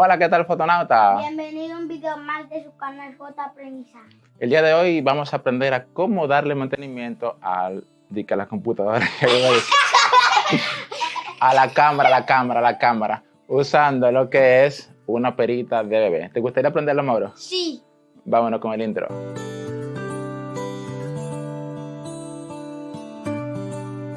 Hola, ¿qué tal fotonauta? Bienvenido a un video más de su canal J Premisa. El día de hoy vamos a aprender a cómo darle mantenimiento al, a la computadora, a la cámara, la cámara, la cámara, usando lo que es una perita de bebé. ¿Te gustaría aprenderlo, Mauro? Sí. Vámonos con el intro.